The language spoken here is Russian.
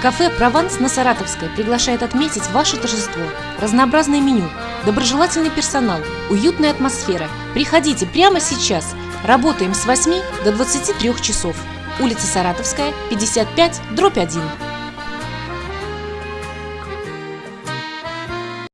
Кафе «Прованс» на Саратовской приглашает отметить ваше торжество. Разнообразное меню, доброжелательный персонал, уютная атмосфера. Приходите прямо сейчас. Работаем с 8 до 23 часов. Улица Саратовская, 55, дробь 1.